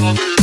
love you.